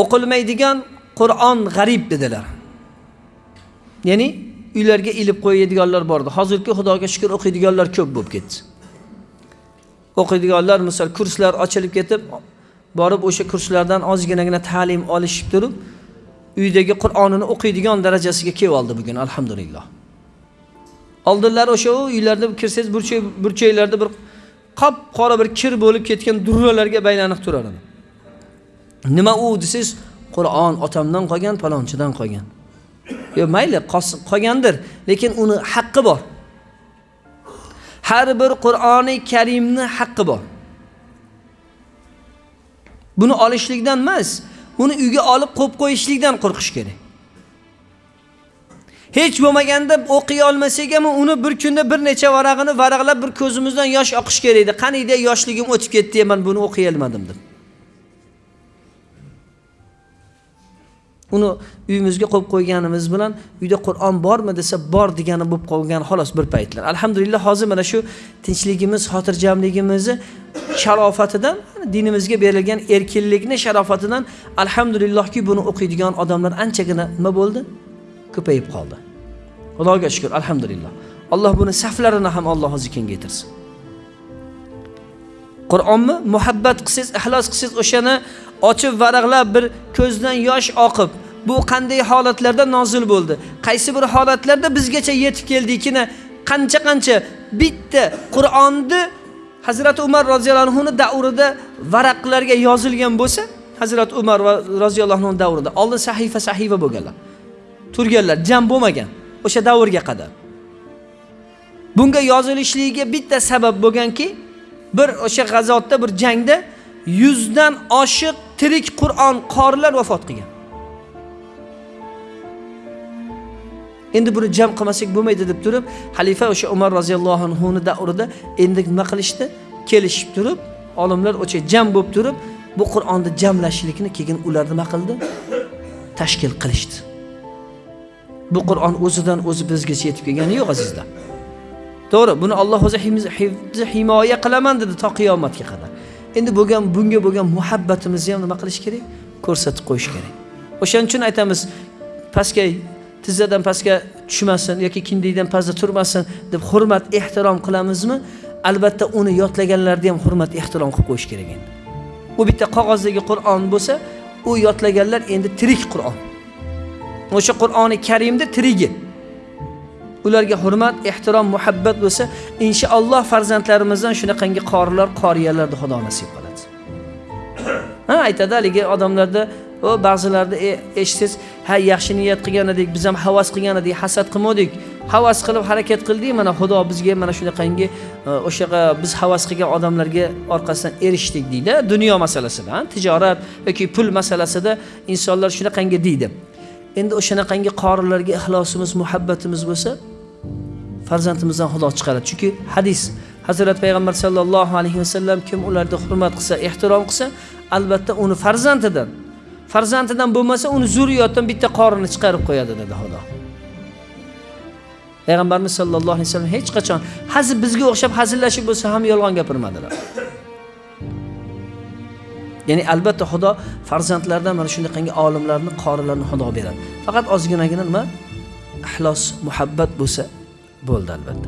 o'qilmaydigan qur'on g'arib dedilar. Ya'ni uylarga ilib qo'yadiganlar bordi. Hozirgi xudoga shukur o'qiydiganlar ko'p bo'lib ketdi. O'qiydiganlar misol kurslar ochilib ketib borib o'sha kurslardan ozginagina ta'lim olishib turib uydagi qur'onini o'qiydigan darajasiga kelib oldi bugun alhamdulillah. Oldinlari o'sha uylarda kirsangiz burchak burchaklarda bir qop qora bir kir bo'lib ketgan durralarga baylanib turar edi nima u desangiz qur'on otamdan qolgan palonchidan qolgan. Yo mayli qolgandir lekin uni haqqi bor. Har bir qur'oni karimni haqqi bor. Buni olishlikdan emas uni uyga olib qo'yib qo'yishlikdan qo'rqish kerak. Hech bo'lmaganda o'qiy olmasak ham uni bir kunda bir necha varag'ini varaqlab bir ko'zimizdan yosh oqish kerak edi. Qaniydi yoshligim o'tib ketdi man buni o'qiy olmadim deb. Uni uyimizga qo'yib qo'yganimiz bilan uyda qur'on bormi desa bor degani bo'lib qolgan xolos bir paytlar. Alhamdulillah hozir mana shu tinchligimiz xotirjamligimizni sharofatidan dinimizga berilgan erkinlikni sharofatidan alhamdulillahki buni o'qiydigan odamlar anchagina nima bo'ldi? Ko'payib qoldi. Xudoga shukur alhamdulillah. Alloh buni saflarini ham alloh o'zi kengaytirsin. Qur'onni muhabbat qilsangiz ixlos qilsangiz o'shani ochib varaqlab bir ko'zdan yosh oqib bu qanday holatlarda nozil bo'ldi? Qaysi bir holatlarda bizgacha yetib keldikini qancha qancha bitta qur'onni hazrati umar roziyallohu anhuni davrida varaqlarga yozilgan bo'lsa hazrati umar roziyallohu anhu davrida oldin sahifa sahifa bo'lganlar. Turganlar jam bo'lmagan o'sha davrga qadar. Bunga yozilishligiga bitta sabab bo'lganki bir o'sha g'azotda bir jangda yuzdan oshiq tirik qur'on qorilar vafot qilgan. Endi buni jam qilmasak bo'lmaydi deb turib xalifa o'sha umar roziyallohu anhuni davrida endi nima qilishdi? Kelishib turib olimlar o'sha jam bo'lib turib bu qur'onni jamlashlikni keyin ular nima qildi? Tashkil qilishdi. Bu qur'on o'zidan o'zi bizgacha yetib kelgani yo'q azizlar. To'g'ri buni alloh o'zi himoya qilaman dedi to qiyomatga qadar. Endi bo'lgan bunga bo'lgan muhabbatimizni ham nima qilish kerak? Ko'rsatib qo'yish kerak. O'shaning uchun aytamiz pastga tizzadan pastga tushmasin yoki kindikdan pastda turmasin deb hurmat ehtirom qilamizmi? Albatta uni yodlaganlarni ham hurmat ehtirom qilib qo'yish kerak endi. U bitta qog'ozdagi qur'on bo'lsa u yodlaganlar endi tirik qur'on. O'sha qur'oni karimni tirigi ularga hurmat ehtirom muhabbat bo'lsa inshaalloh farzandlarimizdan shunaqangi qorilar qoriyalarni xudo nasib qiladi. Ha aytadi haligi odamlarda va ba'zilarda e, eshitsangiz ha yaxshi niyat qilgan edik biz ham havas qilgan edik hasad qilmadik. Havas qilib harakat qildik mana xudo bizga mana shunaqangi e, o'shaqa biz havas qilgan odamlarga orqasidan erishdik deydi dunyo masalasida tijorat yoki pul masalasida insonlar shunaqangi deydi. Endi o'shanaqangi qorilarga ixlosimiz muhabbatimiz bo'lsa farzandimizdan xudo chiqaradi. Chunki hadis hazrat payg'ambar sallallohu alayhi vasallam kim ularni hurmat qilsa ehtirom qilsa albatta uni farzandidan farzandidan bo'lmasa uni zurriyotdan bitta qorini chiqarib qo'yadi dedi xudo. Payg'ambarimiz sallallohu alayhi vasallam hech qachon hazil bizga o'xshab hazillashib bo'lsa ham yolg'on gapirmadilar. Ya'ni albatta xudo farzandlardan mana shunaqangi olimlarni qorilarni xudo beradi. Faqat ozginagina nima? Ixlos muhabbat bo'lsa bo'ldi albatta.